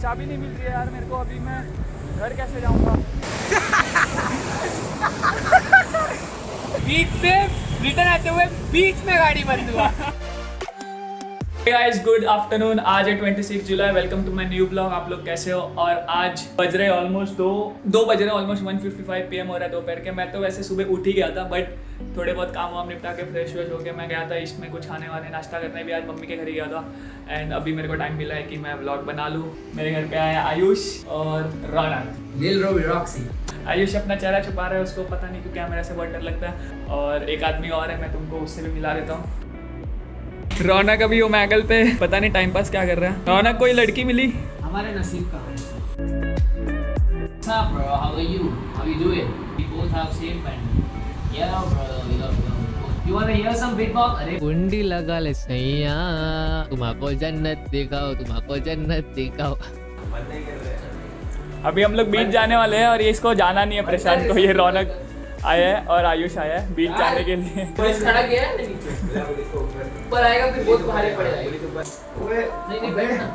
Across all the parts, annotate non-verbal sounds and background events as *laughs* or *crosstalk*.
चाबी नहीं मिल रही है यार मेरे को, अभी मैं घर कैसे जाऊँगा? *laughs* बीच से रिटर्न आते हुए बीच में गाड़ी बंद हुआ। गाइस गुड आफ्टरनून आज है 26 जुलाई welcome to my new blog आप लोग कैसे हो? और आज बज रहे ऑलमोस्ट दो दो बज रहे ऑलमोस्ट 1:55 पीएम हो रहा है दोपहर के. मैं तो वैसे सुबह उठ ही गया था बट थोड़े बहुत काम वाम निपटा के फ्रेश व्रेश होके मैं गया था इसमें कुछ खाने वाने नाश्ता करने. भी आज मम्मी के घर ही गया था. एंड अभी मेरे को टाइम मिला है कि मैं ब्लॉग बना लूँ. मेरे घर पे आया आयुष और रॉक्सी आयुष अपना चेहरा छुपा रहा है उसको पता नहीं क्यों कैमरा से बहुत डर लगता है. और एक आदमी और है मैं तुमको उससे भी मिला देता हूँ. रौनक अभी वो मैगल पे पता नहीं टाइम पास क्या कर रहा है रौनक कोई लड़की मिली हमारे नसीब का है What's up, bro? How are you? How you doing? We both have same pant. Yeah, bro. Yeah, bro. You wanna hear some big अरे कुंडी लगा ले सैया तुम्हाको जन्नत दिखाओ तुम्हाको जन्नत दिखाओ अभी हम लोग बीच जाने वाले हैं और ये इसको जाना नहीं है प्रशांत को ये रौनक आया है और आयुष आया है बीच जाने के लिए। पुलिस खड़ा किया है नीचे? ऊपर आएगा फिर बहुत भारी पड़ जाएगा नहीं नहीं बैठ ना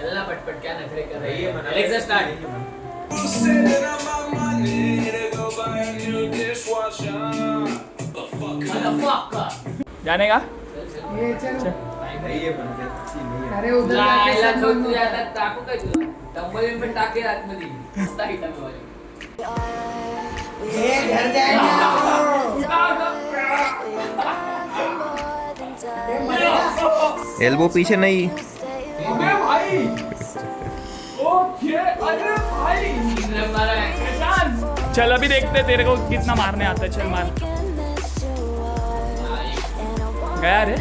चलना पटपट क्या नखरे कर रही है? Alexa start Motherfucker. जाने का? अरे उधर मस्त आहे डंबल ये घर जाएगा। एल्बो पीछे नहीं। अबे भाई। ओके अरे भाई। है चल अभी देखते तेरे को कितना मारने आता है। चल मार। गया रे।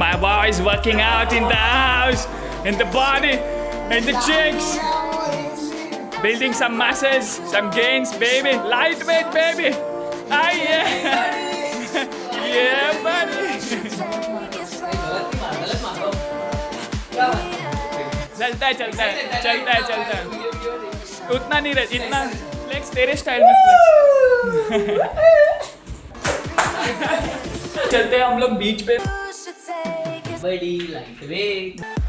My boy is working out in the house, in the body, in the chicks. Building some muscles, some gains, baby. Lightweight, baby. Ah, yeah. *laughs* yeah, buddy. चलता है चलता है चलता है चलता है उतना नहीं रह इतना फ्लेक्स तेरे स्टाइल में फ्लेक्स *laughs* चलते हैं हम लोग बीच पे बड़ी लाइट वेट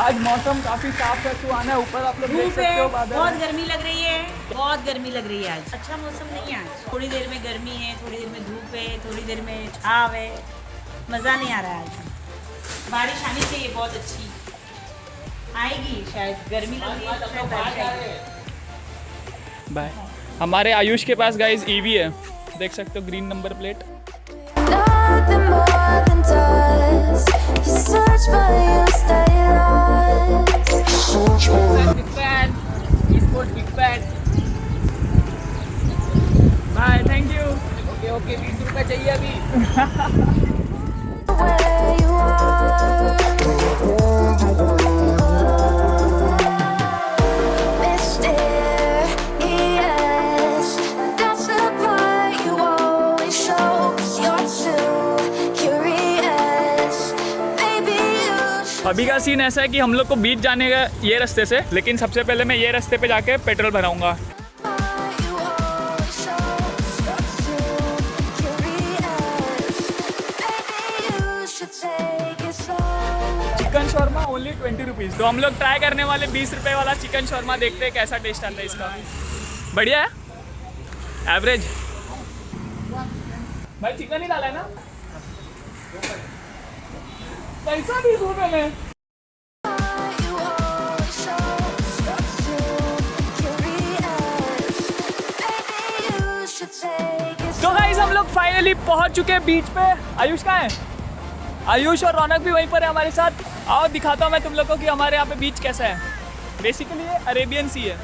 आज मौसम काफ़ी साफ़ है तू आना ऊपर आप लोग देख सकते है हो बहुत गर्मी लग रही है बहुत गर्मी लग रही है आज। अच्छा मौसम नहीं है आज? थोड़ी देर में गर्मी है थोड़ी देर में धूप है थोड़ी देर में छाव है। मज़ा नहीं आ रहा है आज। बारिश आनी चाहिए बहुत अच्छी। आएगी शायद गर्मी लग रही है तो बाय हमारे आयुष के पास गाइस ईवी है। देख सकते हो green number plate bye thank you okay okay बीस रुपए चाहिए अभी. *laughs* अभी का सीन ऐसा है कि हम लोग को बीच जाने का ये रास्ते से, लेकिन सबसे पहले मैं ये रास्ते पे जाके petrol भराऊँगा. Chicken Sharma only twenty rupees तो हम लोग ट्राई करने वाले बीस रुपए वाला चिकन शर्मा देखते हैं कैसा टेस्ट आता है इसका। बढ़िया है? एवरेज भाई चिकन ही डाला है ना? पैसा भी सुन ले तो गाइस हम लोग फाइनली पहुँच चुके हैं बीच पे। आयुष कहाँ है? आयुष और रौनक भी वहीं पर है हमारे साथ। आओ दिखाता हूँ मैं तुम लोगों को कि हमारे यहाँ पे बीच कैसा है। बेसिकली ये अरेबियन सी है।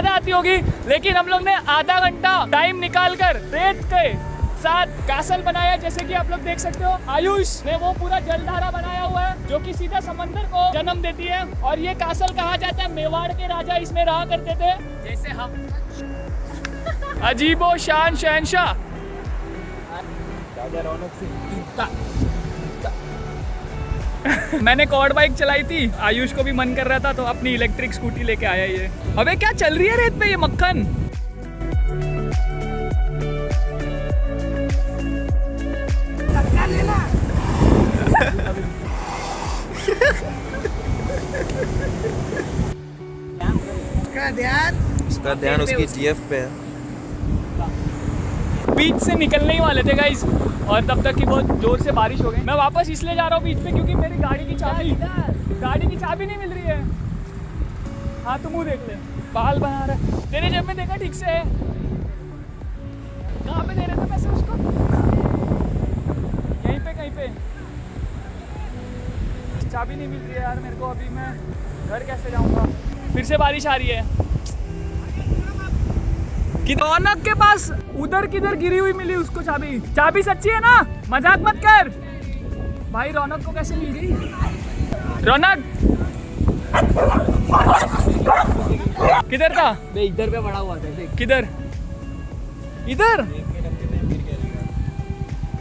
ज़्यादा आती होगी, लेकिन हम लोग ने आधा घंटा टाइम निकाल कर रेत के साथ कैसल बनाया, जैसे कि आप लोग देख सकते हो। आयुष ने वो पूरा जलधारा बनाया हुआ है, जो कि सीधा समंदर को जन्म देती है। और ये कासल कहा जाता है? मेवाड़ के राजा इसमें रहा करते थे। जैसे हम अजीबो शान शहनशाह *laughs* मैंने कॉर्ड बाइक चलाई थी। आयुष को भी मन कर रहा था तो अपनी इलेक्ट्रिक स्कूटी लेके आया ये। अबे क्या चल रही है रेत पे ये मक्खन? उसका ध्यान उसका ध्यान उसकी जीएफ पे है। बीच से निकलने ही वाले थे गाइस और तब तक की बहुत ज़ोर से बारिश हो गई। मैं वापस इसलिए जा रहा हूँ बीच में क्योंकि मेरी गाड़ी की चाबी गाड़ी की चाबी नहीं मिल रही है। हाँ तू मुँह देख ले। बाल बना रहा है। तेरे जेब में देखा ठीक से कहाँ पे दे रहे थे पैसे उसको? यहीं पे कहीं पे। चाबी नहीं मिल रही है यार मेरे को अभी मैं। घर कैसे जाऊँगा? फिर से बारिश आ रही है। रौनक के पास उधर किधर गिरी हुई मिली उसको चाबी। चाबी सच्ची है ना? मज़ाक मत कर। भाई रौनक को कैसे मिल गई? रौनक! किधर था? इधर पे पड़ा हुआ था किधर? इधर?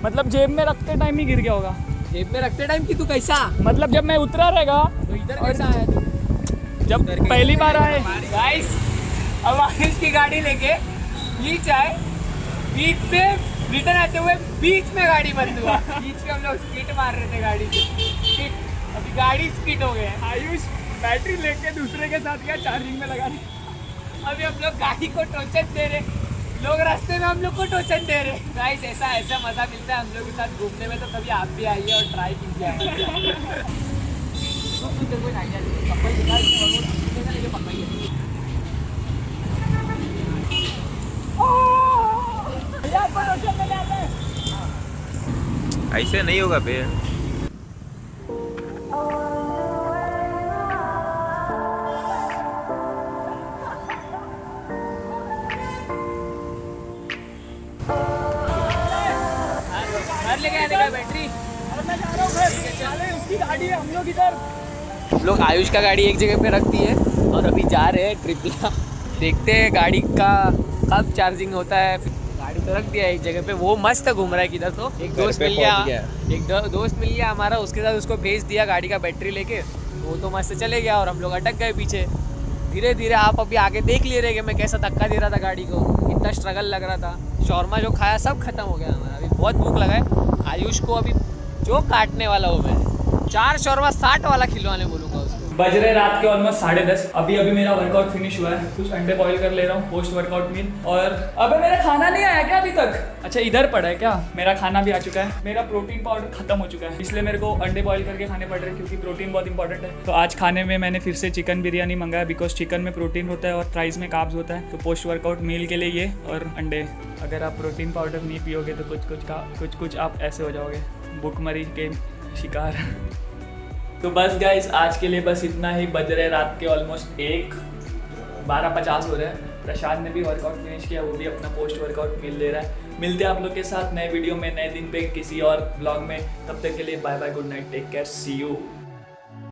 मतलब जेब में रखते टाइम ही गिर गया होगा। जेब में रखते टाइम कि तू कैसा? मतलब जब मैं उतरा रहेगा तो इधर कैसा आया तू जब पहली बार आए। गाइस अब आयुष की गाड़ी लेके बीच आए। बीच से रिटर्न आते हुए बीच में गाड़ी बंद हुआ। बीच में हम लोग स्किट मार रहे थे गाड़ी से अभी गाड़ी स्किट हो गया। आयुष बैटरी लेके दूसरे के साथ गया चार्जिंग में लगा दी अभी हम लोग गाड़ी को टोचन दे रहे। लोग रास्ते में हम लोग को टोचन दे रहे। गाइस ऐसा ऐसा मज़ा मिलता है हम लोग के साथ घूमने में तो कभी आप भी आइए और ट्राई कीजिए *laughs* ऐसे नहीं होगा बे घर लेके आने का बैटरी और मैं जा रहा हूँ घर साले उसकी गाड़ी है हम लोग इधर। हम लोग आयुष का गाड़ी एक जगह पे रखती है और अभी जा रहे हैं ट्रिपला। देखते हैं गाड़ी का कब चार्जिंग होता है तो रख दिया एक जगह पे। वो मस्त घूम रहा है किधर तो। एक दोस्त मिल गया। गया। एक दो, दोस्त मिल गया हमारा उसके साथ उसको भेज दिया गाड़ी का बैटरी लेके। वो तो मस्त चले गया और हम लोग अटक गए पीछे। धीरे धीरे आप अभी आगे देख ले रहे कि मैं कैसा धक्का दे रहा था गाड़ी को। इतना स्ट्रगल लग रहा था। शौरमा जो खाया सब खत्म हो गया हमारा। अभी बहुत भूख लगा है। आयुष को अभी जो काटने वाला हूँ मैं। चार शौरमा साठ वाला खिलवाने उसको बज रहे रात के ऑलमोस्ट साढ़े दस। अभी अभी मेरा वर्कआउट फिनिश हुआ है। कुछ अंडे बॉईल कर ले रहा हूँ पोस्ट वर्कआउट मील और अबे, मेरा खाना नहीं आया क्या अभी तक? अच्छा इधर पड़ा है क्या? मेरा खाना भी आ चुका है। मेरा प्रोटीन पाउडर खत्म हो चुका है। इसलिए मेरे को अंडे बॉईल करके खाने पड़ रहे हैं, क्योंकि प्रोटीन बहुत इंपॉर्टेंट है। तो आज खाने में मैंने फिर से चिकन बिरयानी मंगाया बिकॉज़ चिकन में प्रोटीन होता है और फ्राइज में काब्ज होता है। तो पोस्ट वर्कआउट मील के लिए ये और अंडे। अगर आप प्रोटीन पाउडर नहीं पियोगे तो कुछ कुछ का कुछ कुछ आप ऐसे हो जाओगे। भूखमरी के शिकार। तो बस गाइस आज के लिए बस इतना ही। बज रहे रात के ऑलमोस्ट एक। बारह पचास हो रहे हैं। प्रशांत ने भी वर्कआउट फिनिश किया, वो भी अपना पोस्ट वर्कआउट मिल ले रहा है। मिलते हैं आप लोग के साथ नए वीडियो में, नए दिन पे किसी और ब्लॉग में। तब तक के लिए bye bye good night take care see you